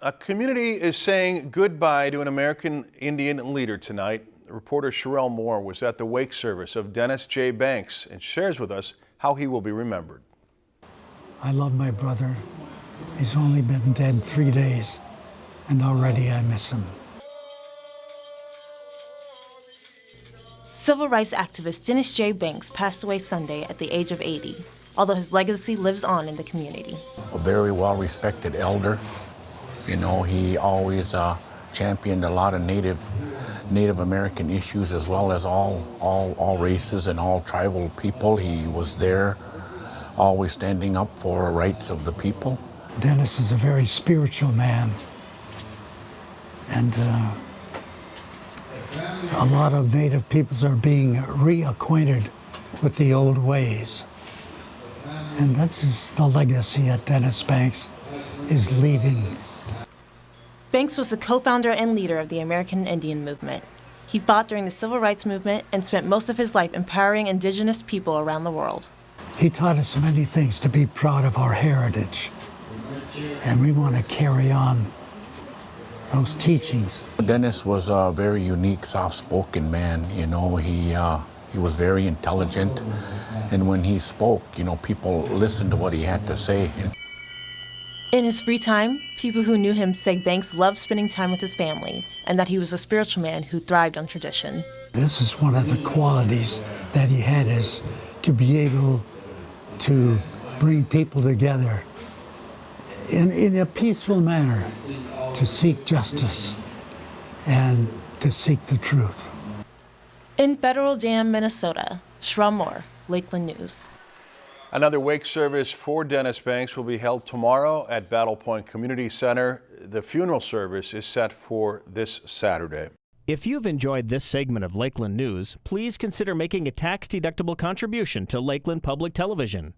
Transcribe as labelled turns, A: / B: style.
A: A community is saying goodbye to an American Indian leader tonight. Reporter Sherelle Moore was at the wake service of Dennis J. Banks and shares with us how he will be remembered.
B: I love my brother. He's only been dead three days, and already I miss him.
C: Civil rights activist Dennis J. Banks passed away Sunday at the age of 80, although his legacy lives on in the community.
D: A very well respected elder. You know, he always uh, championed a lot of Native Native American issues as well as all, all, all races and all tribal people. He was there always standing up for rights of the people.
B: Dennis is a very spiritual man. And uh, a lot of Native peoples are being reacquainted with the old ways. And this is the legacy that Dennis Banks is leaving.
C: Banks was the co-founder and leader of the American Indian Movement. He fought during the Civil Rights Movement and spent most of his life empowering indigenous people around the world.
B: He taught us many things to be proud of our heritage. And we want to carry on those teachings.
D: Dennis was a very unique, soft-spoken man. You know, he uh, he was very intelligent, and when he spoke, you know, people listened to what he had to say.
C: In his free time, people who knew him say Banks loved spending time with his family and that he was a spiritual man who thrived on tradition.
B: This is one of the qualities that he had is to be able to bring people together in, in a peaceful manner to seek justice and to seek the truth.
C: In Federal Dam, Minnesota, Sherelle Moore, Lakeland News.
A: Another wake service for Dennis Banks will be held tomorrow at Battle Point Community Center. The funeral service is set for this Saturday.
E: If you've enjoyed this segment of Lakeland News, please consider making a tax-deductible contribution to Lakeland Public Television.